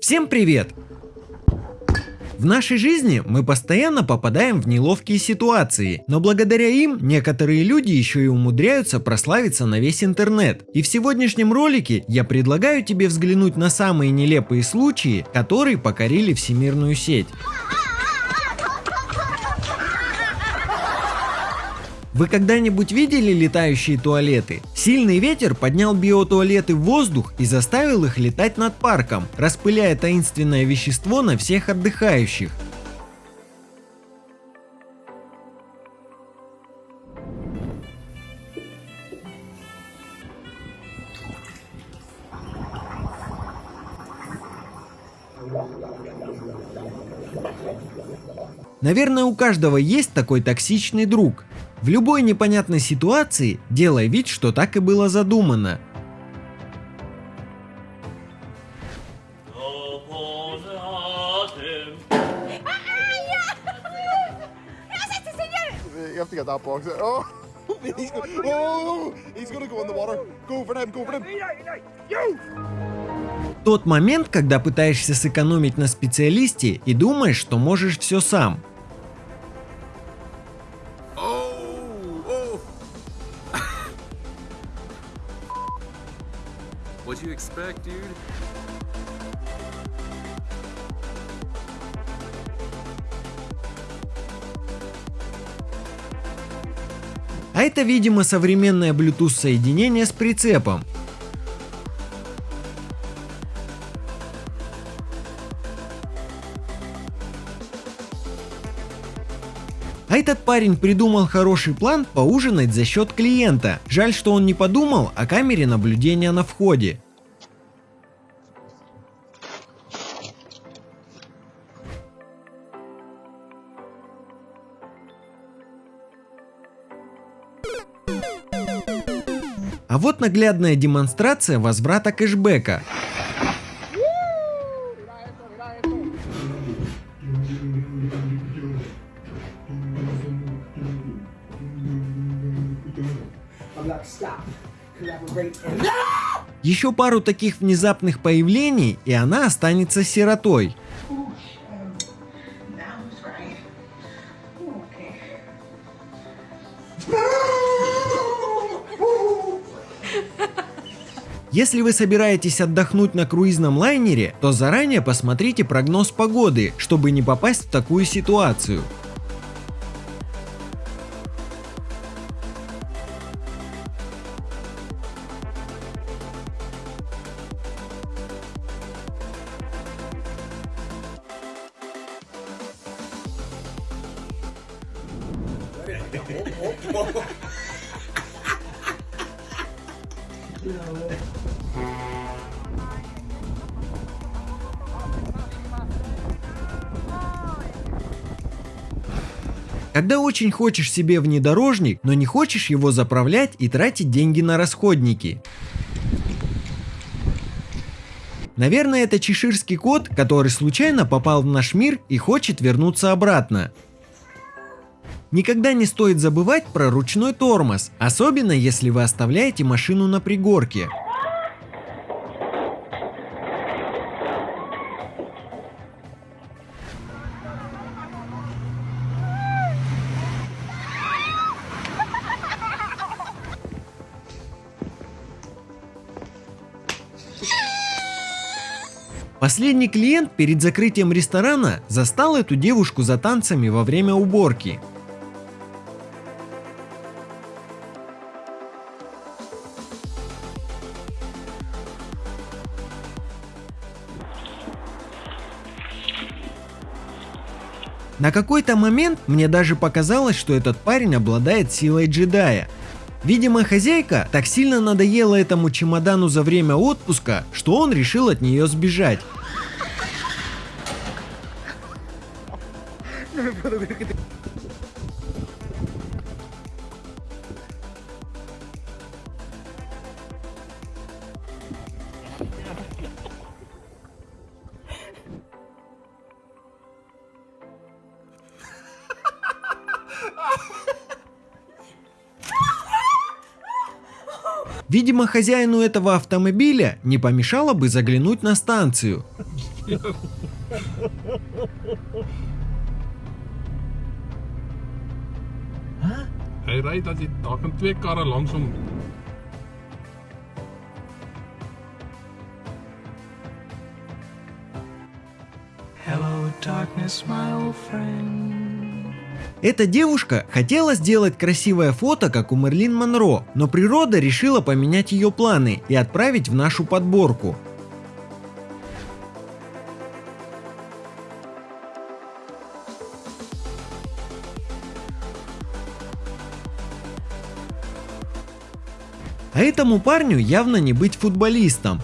Всем привет! В нашей жизни мы постоянно попадаем в неловкие ситуации, но благодаря им некоторые люди еще и умудряются прославиться на весь интернет. И в сегодняшнем ролике я предлагаю тебе взглянуть на самые нелепые случаи, которые покорили всемирную сеть. Вы когда-нибудь видели летающие туалеты? Сильный ветер поднял биотуалеты в воздух и заставил их летать над парком, распыляя таинственное вещество на всех отдыхающих. Наверное, у каждого есть такой токсичный друг. В любой непонятной ситуации делай вид, что так и было задумано. You have to get that box. Oh, he's gonna, oh, he's gonna go in the water. Go for him, go for him. Тот момент, когда пытаешься сэкономить на специалисте и думаешь, что можешь все сам. Expect, dude? А это, видимо, современное Bluetooth соединение с прицепом. А этот парень придумал хороший план поужинать за счет клиента. Жаль, что он не подумал о камере наблюдения на входе. А вот наглядная демонстрация возврата кэшбэка. Еще пару таких внезапных появлений, и она останется сиротой. Если вы собираетесь отдохнуть на круизном лайнере, то заранее посмотрите прогноз погоды, чтобы не попасть в такую ситуацию. Когда очень хочешь себе внедорожник, но не хочешь его заправлять и тратить деньги на расходники. Наверное, это чеширский кот, который случайно попал в наш мир и хочет вернуться обратно. Никогда не стоит забывать про ручной тормоз, особенно если вы оставляете машину на пригорке. Последний клиент перед закрытием ресторана застал эту девушку за танцами во время уборки. На какой-то момент мне даже показалось, что этот парень обладает силой джедая. Видимо, хозяйка так сильно надоела этому чемодану за время отпуска, что он решил от нее сбежать. Видимо, хозяину этого автомобиля не помешало бы заглянуть на станцию. Hij rijdt dat hij toch twee karren langzaam. Hello, darkness, my old friend. Эта девушка хотела сделать красивое фото, как у Мерлин Монро, но природа решила поменять ее планы и отправить в нашу подборку. А этому парню явно не быть футболистом.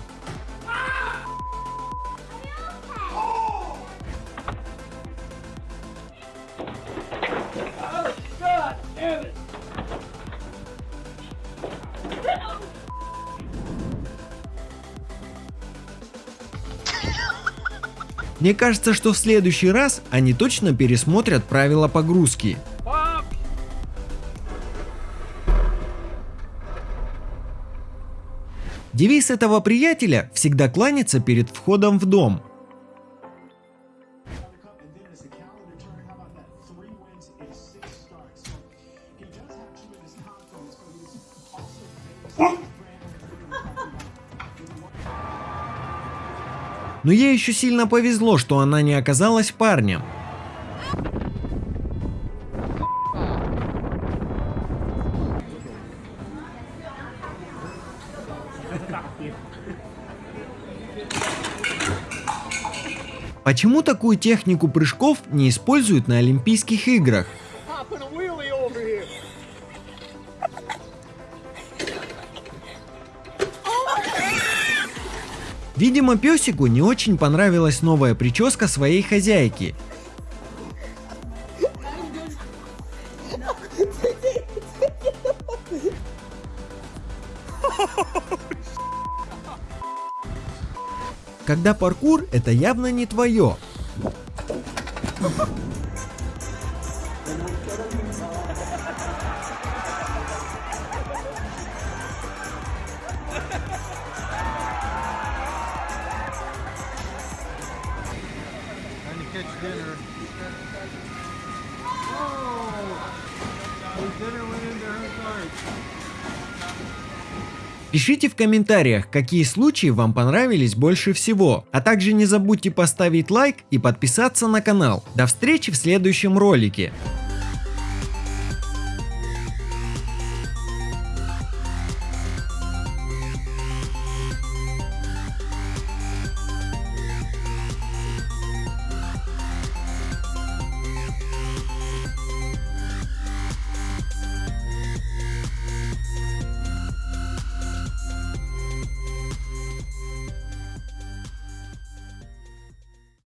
Мне кажется, что в следующий раз они точно пересмотрят правила погрузки. Девиз этого приятеля всегда кланяться перед входом в дом. Но ей еще сильно повезло, что она не оказалась парнем. Почему такую технику прыжков не используют на Олимпийских играх? Видимо, песику не очень понравилась новая прическа своей хозяйки. Когда паркур это явно не твое. Пишите в комментариях, какие случаи вам понравились больше всего. А также не забудьте поставить лайк и подписаться на канал. До встречи в следующем ролике.